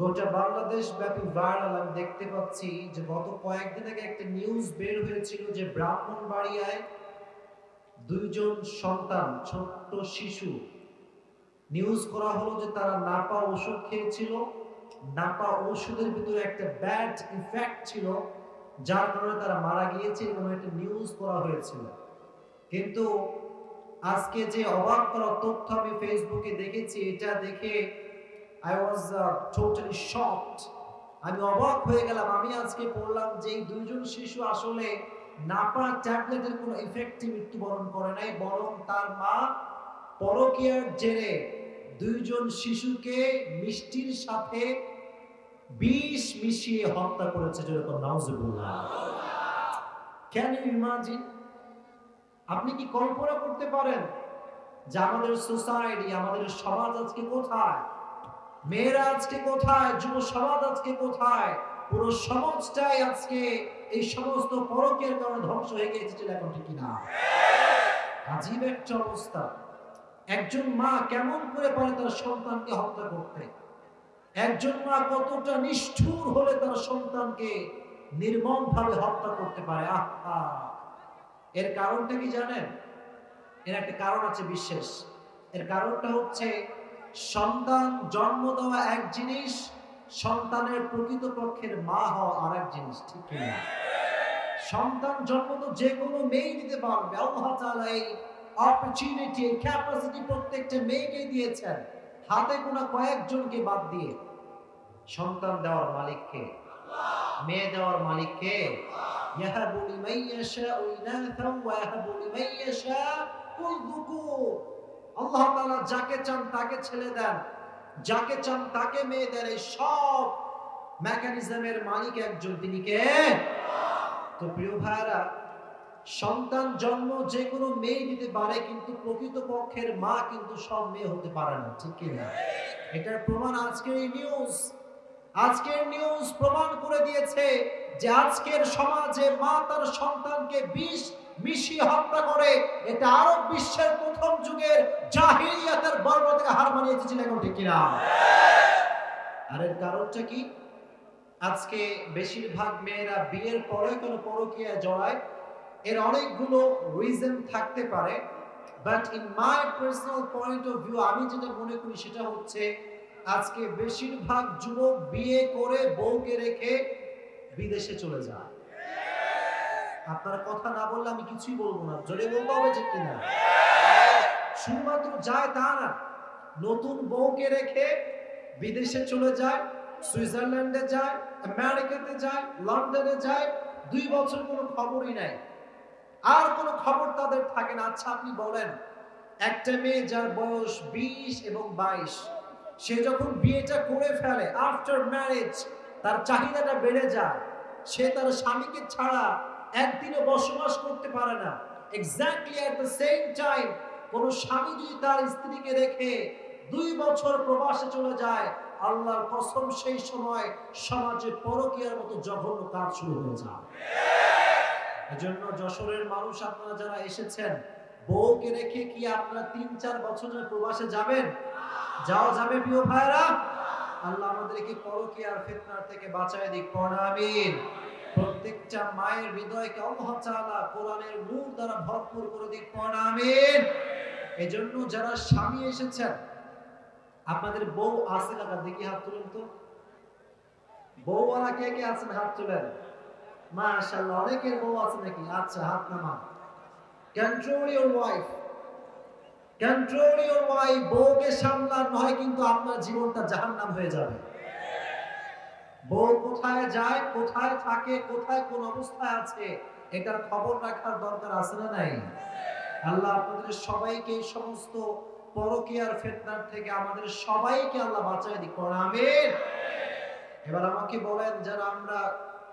গোটা বাংলাদেশ ব্যাপী ভাইরাল আমি দেখতে পাচ্ছি যে গত কয়েকদিন আগে একটা নিউজ বের হয়েছিল যে ব্রাহ্মণবাড়িয়ায় দুইজন সন্তান, ছোট্ট শিশু নিউজ করা হলো যে তারা নাপা ওষুধ খেয়েছিল। নাপা ওষুধের ভিতরে একটা ব্যাড ইফেক্ট ছিল, যার কারণে তারা মারা গিয়েছে এরকম একটা নিউজ করা হয়েছিল। কিন্তু আজকে যে অবাক করা তথ্য আমি ফেসবুকে দেখেছি, এটা দেখে আই ওয়াজ টোটালি শকড আমি অবাক হয়ে গেলাম। আমি আজকে পড়লাম যে এই দুইজন শিশু আসলে নাপা ট্যাবলেটের কোনো ইফেক্টে মৃত্যুবরণ করে নাই, বরং তার মা পরকীয়ার জেরে দুইজন শিশুকে মিষ্টির সাথে বিষ মিশিয়ে হত্যা করেছে যেরকম নাউজুবুল্লাহ। ক্যান ইউ ইমাজিন আপনি কি কল্পনা করতে পারেন যে আমাদের সোসাইটি আমাদের সমাজ আজকে কোথায়? মেয়েরা আজকে কোথায়? যুব সমাজ আজকে কোথায়? পুরো সমাজটাই আজকে এই সমস্ত পরকের কারণে ধ্বংস হয়ে গিয়েছে এখন ঠিক না আজীব একটা অবস্থা। একজন মা কেমন করে পারে তার সন্তানকে হত্যা করতে? একজন মা কতটা নিষ্ঠুর হলে তার সন্তানকে নির্মম ভাবে হত্যা করতে পারে? আহা! এর কারণটা কি জানেন? এর একটা কারণ আছে বিশেষ। এর কারণটা হচ্ছে সন্তান জন্ম দেওয়া এক জিনিস, সন্তানের প্রকৃতপক্ষের মা হওয়া আর এক জিনিস, ঠিক কিনা সন্তান জন্ম তো যে কোনো মেয়ে দিতে পারবে। আল্লাহ তাআলা এই অপরচুনিটি ক্যাপাসিটি প্রত্যেকটা মেয়েকে দিয়েছেন। হাতে গোনা কয়েকজনকে বাদ দিয়ে। সন্তান দেওয়ার মালিককে মেয়ে দেওয়ার মালিককে ইয়াহাবু লিমান ইয়াশাউ ইনাথা ওয়া ইয়াহাবু লিমান ইয়াশাউ যুকুর। আল্লাহ তাআলা যাকে চান তাকে ছেলে দেন। যাকে চান তাকে মেয়ে দেন। এই সব মেকানিজমের মালিক একজন। তিনি কে? তো প্রিয় ভাইরা সন্তান জন্ম যে কোনো মেয়ে দিতে পারে, কিন্তু প্রকৃত পক্ষের মা কিন্তু সব মেয়ে হতে পারে না। ঠিক কিনা এটার প্রমাণ আজকের এই নিউজ আজকের নিউজ প্রমাণ করে দিয়েছে যে আজকের সমাজে মা তার সন্তানকে বিষ মিশিয়ে হত্যা করে, এটা আরব বিশ্বের প্রথম যুগের জাহিলিয়াতের বর্ণ থেকে হার মানিয়েছিল এখন ঠিক কিনা? আর এর কারণটা কি? আজকে বেশিরভাগ মেয়েরা বিয়ের পরে কোনো পরকীয়া জড়ায়। এর অনেকগুলো রিজন থাকতে পারে but in my personal point of view আমি যেটা মনে করি সেটা হচ্ছে, আজকে বেশিরভাগ যুবক বিয়ে করে বউকে রেখে বিদেশে চলে যায়। আপনার কথা না বললে আমি কিছুই বলব না। জোরে বলতে হবে যে কিনা? শুধুমাত্র যায় তা না নতুন বউকে রেখে বিদেশে চলে যায়, সুইজারল্যান্ডে যায়, আমেরিকাতে যায়, লন্ডনে যায়, দুই বছর কোনো খবরই নাই। আর কোনো খবর তাদের থাকে না। আচ্ছা আপনি বলেন, একটা মেয়ে যার বয়স বিশ এবং বাইশ, সে যখন বিয়েটা করে ফেলে আফটার ম্যারেজ তার চাহিদাটা বেড়ে যায়, সে তার স্বামীকে ছাড়া একদিনও বসবাস করতে পারে না। Exactly at the same time কোন স্বামী যদি তার স্ত্রীকে রেখে দুই বছর প্রবাসে চলে যায়, আল্লাহর কসম সেই সময় সমাজে পরকীয়ার মতো জঘন্য কাজ শুরু হয়ে যায়। এজন্য যশোরের মানুষ আপনারা যারা এসেছেন, বউকে রেখে কি আপনারা তিন চার বছরের প্রবাসে যাবেন? যাওয়া যাবে প্রিয় ভাইরা আল্লাহ আমাদেরকে পরকীয়ার ফিতনার থেকে বাঁচায় দিক। পড়া আমিন। প্রত্যেকটা মায়ের হৃদয়কে আল্লাহ তাআলা কোরআনের নূর দ্বারা ভরপুর করে দিক। পড়া আমিন। এজন্য যারা স্বামী এসেছেন, আপনাদের বউ আছে কাকা দেখি হাত তুলেন তো। বউওয়ালা কে কে আছেন? হাত তুলেন। মাশাআল্লাহ, অনেকের বউ আছে নাকি? আচ্ছা হাত নামা control your wife control your wife বউকে সামলান নয় কিন্তু আপনার জীবনটা জাহান্নাম হয়ে যাবে। বউ কোথায় যায়, কোথায় থাকে, কোথায় কোন অবস্থায় আছে, এটার খবর রাখার দরকার আছে না নাই? আল্লাহ আপনাদের সবাইকে এই সমস্ত পরকিয়ার ফেতনার থেকে আমাদের সবাইকে আল্লাহ বাঁচায় দিক। আমিন। এবার আমাকে বলেন, যারা আমরা